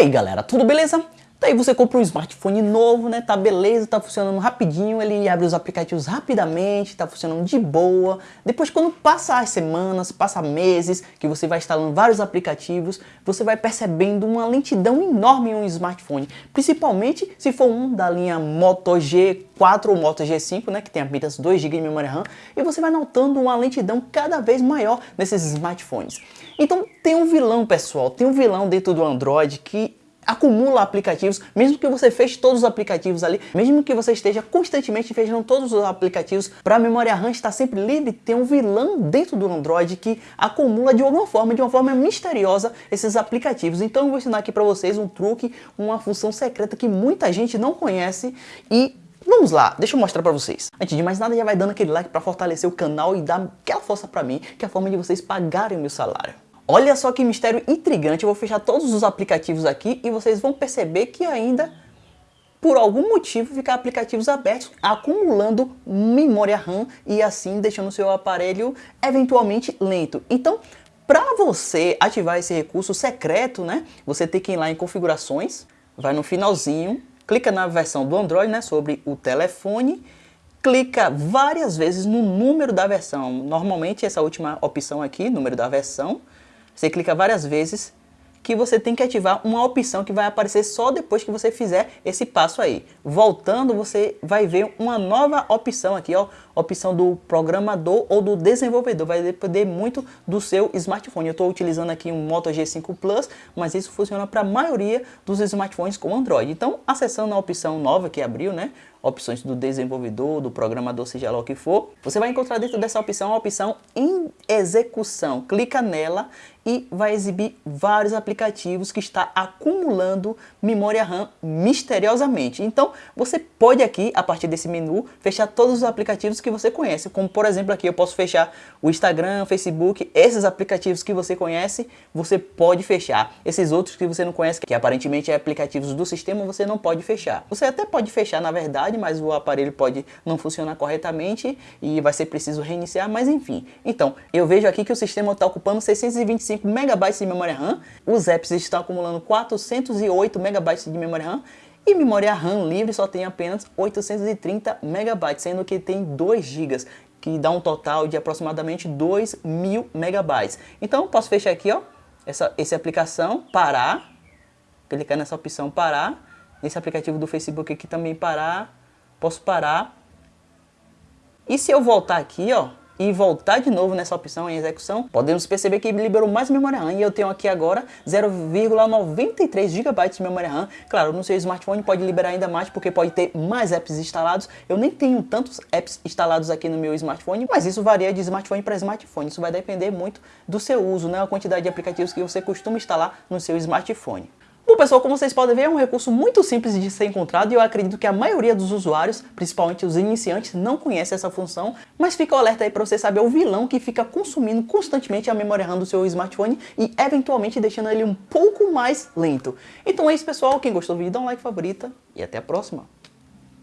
aí galera, tudo beleza? Daí você compra um smartphone novo, né? Tá beleza, tá funcionando rapidinho, ele abre os aplicativos rapidamente, tá funcionando de boa. Depois quando passa as semanas, passa meses, que você vai instalando vários aplicativos, você vai percebendo uma lentidão enorme em um smartphone. Principalmente se for um da linha Moto G4 ou Moto G5, né? Que tem apenas 2 GB de memória RAM. E você vai notando uma lentidão cada vez maior nesses smartphones. Então tem um vilão, pessoal, tem um vilão dentro do Android que acumula aplicativos, mesmo que você feche todos os aplicativos ali, mesmo que você esteja constantemente fechando todos os aplicativos, para a memória RAM estar sempre livre, tem um vilão dentro do Android que acumula de alguma forma, de uma forma misteriosa, esses aplicativos. Então eu vou ensinar aqui para vocês um truque, uma função secreta que muita gente não conhece e Vamos lá, deixa eu mostrar pra vocês. Antes de mais nada, já vai dando aquele like pra fortalecer o canal e dar aquela força pra mim, que é a forma de vocês pagarem o meu salário. Olha só que mistério intrigante, eu vou fechar todos os aplicativos aqui e vocês vão perceber que ainda, por algum motivo, ficam aplicativos abertos, acumulando memória RAM e assim deixando o seu aparelho eventualmente lento. Então, para você ativar esse recurso secreto, né, você tem que ir lá em configurações, vai no finalzinho, clica na versão do Android, né, sobre o telefone, clica várias vezes no número da versão. Normalmente essa última opção aqui, número da versão, você clica várias vezes que você tem que ativar uma opção que vai aparecer só depois que você fizer esse passo aí. Voltando, você vai ver uma nova opção aqui, ó, opção do programador ou do desenvolvedor, vai depender muito do seu smartphone. Eu estou utilizando aqui um Moto G5 Plus, mas isso funciona para a maioria dos smartphones com Android. Então, acessando a opção nova que abriu, né, opções do desenvolvedor, do programador, seja lá o que for, você vai encontrar dentro dessa opção a opção em execução. Clica nela e vai exibir vários aplicativos que está acumulando memória RAM misteriosamente. Então, você pode aqui, a partir desse menu, fechar todos os aplicativos que você conhece. Como, por exemplo, aqui eu posso fechar o Instagram, Facebook, esses aplicativos que você conhece, você pode fechar. Esses outros que você não conhece, que aparentemente é aplicativos do sistema, você não pode fechar. Você até pode fechar, na verdade, mas o aparelho pode não funcionar corretamente e vai ser preciso reiniciar, mas enfim. Então, eu vejo aqui que o sistema está ocupando 625 MB de memória RAM, os apps estão acumulando 408 MB de memória RAM e memória RAM livre só tem apenas 830 MB, sendo que tem 2 GB que dá um total de aproximadamente 2 mil megabytes. Então, posso fechar aqui, ó, essa, essa aplicação, parar, clicar nessa opção parar, nesse aplicativo do Facebook aqui também parar, posso parar. E se eu voltar aqui, ó, e voltar de novo nessa opção em execução, podemos perceber que liberou mais memória RAM e eu tenho aqui agora 0,93 GB de memória RAM. Claro, no seu smartphone pode liberar ainda mais porque pode ter mais apps instalados. Eu nem tenho tantos apps instalados aqui no meu smartphone, mas isso varia de smartphone para smartphone. Isso vai depender muito do seu uso, né? a quantidade de aplicativos que você costuma instalar no seu smartphone. Pessoal, como vocês podem ver, é um recurso muito simples de ser encontrado e eu acredito que a maioria dos usuários, principalmente os iniciantes, não conhece essa função, mas fica alerta aí para você saber o vilão que fica consumindo constantemente a memória RAM do seu smartphone e eventualmente deixando ele um pouco mais lento. Então é isso pessoal, quem gostou do vídeo dá um like favorita e até a próxima.